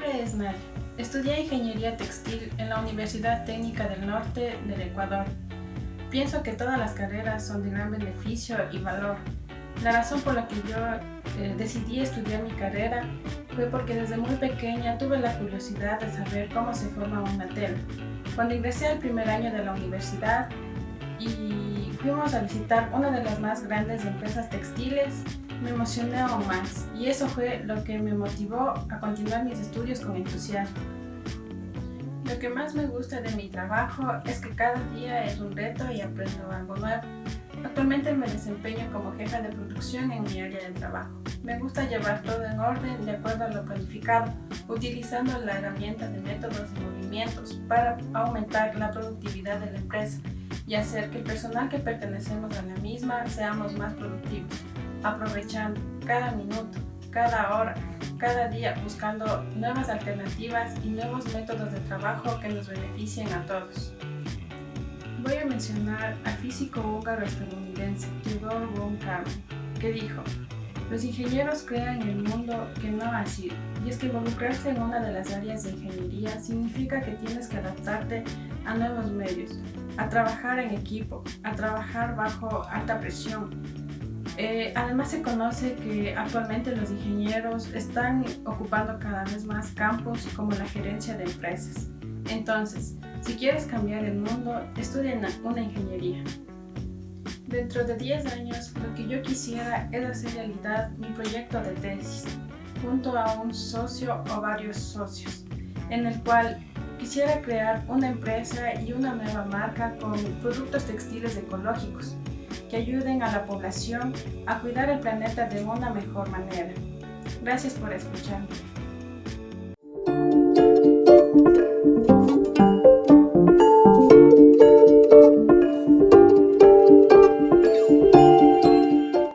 nombre es Mar. Estudié Ingeniería Textil en la Universidad Técnica del Norte del Ecuador. Pienso que todas las carreras son de gran beneficio y valor. La razón por la que yo eh, decidí estudiar mi carrera fue porque desde muy pequeña tuve la curiosidad de saber cómo se forma una tela. Cuando ingresé al primer año de la universidad y fuimos a visitar una de las más grandes empresas textiles, me emocioné aún más y eso fue lo que me motivó a continuar mis estudios con entusiasmo. Lo que más me gusta de mi trabajo es que cada día es un reto y aprendo algo nuevo. Actualmente me desempeño como jefa de producción en mi área de trabajo. Me gusta llevar todo en orden de acuerdo a lo planificado, utilizando la herramienta de métodos y movimientos para aumentar la productividad de la empresa y hacer que el personal que pertenecemos a la misma seamos más productivos, aprovechando cada minuto, cada hora, cada día buscando nuevas alternativas y nuevos métodos de trabajo que nos beneficien a todos. Voy a mencionar al físico húngaro-estadounidense Theodore von Karman, que dijo los ingenieros crean el mundo que no ha sido, y es que involucrarse en una de las áreas de ingeniería significa que tienes que adaptarte a nuevos medios, a trabajar en equipo, a trabajar bajo alta presión. Eh, además se conoce que actualmente los ingenieros están ocupando cada vez más campos como la gerencia de empresas. Entonces, si quieres cambiar el mundo, estudia una ingeniería. Dentro de 10 años, lo que yo quisiera es hacer realidad mi proyecto de tesis, junto a un socio o varios socios, en el cual quisiera crear una empresa y una nueva marca con productos textiles ecológicos que ayuden a la población a cuidar el planeta de una mejor manera. Gracias por escucharme.